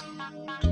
C'est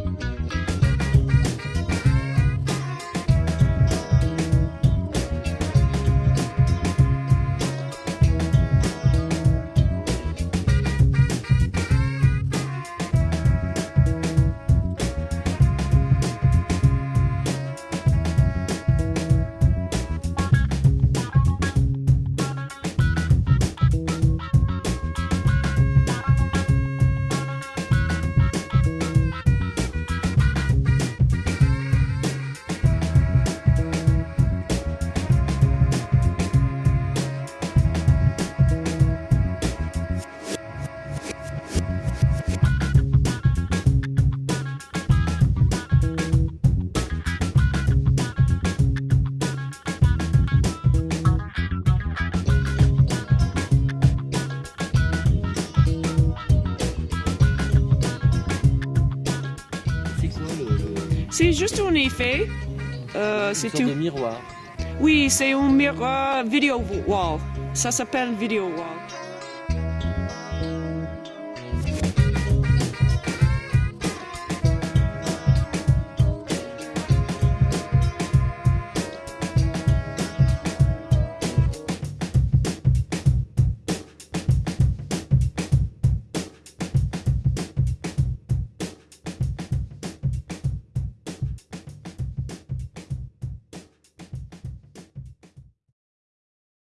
C'est juste un effet. Euh, c'est un- miroir Oui, c'est un miroir video wall. Ça s'appelle video wall.